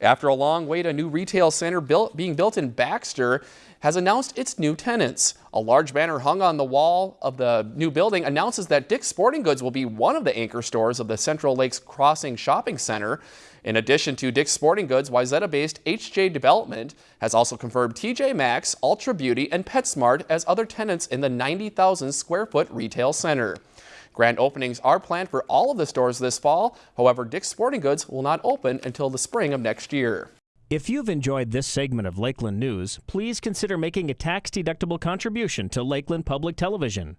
After a long wait, a new retail center built, being built in Baxter has announced its new tenants. A large banner hung on the wall of the new building announces that Dick's Sporting Goods will be one of the anchor stores of the Central Lakes Crossing Shopping Center. In addition to Dick's Sporting Goods, Wayzata-based HJ Development has also confirmed TJ Maxx, Ulta Beauty, and PetSmart as other tenants in the 90,000 square foot retail center. Grand openings are planned for all of the stores this fall. However, Dick's Sporting Goods will not open until the spring of next year. If you've enjoyed this segment of Lakeland News, please consider making a tax-deductible contribution to Lakeland Public Television.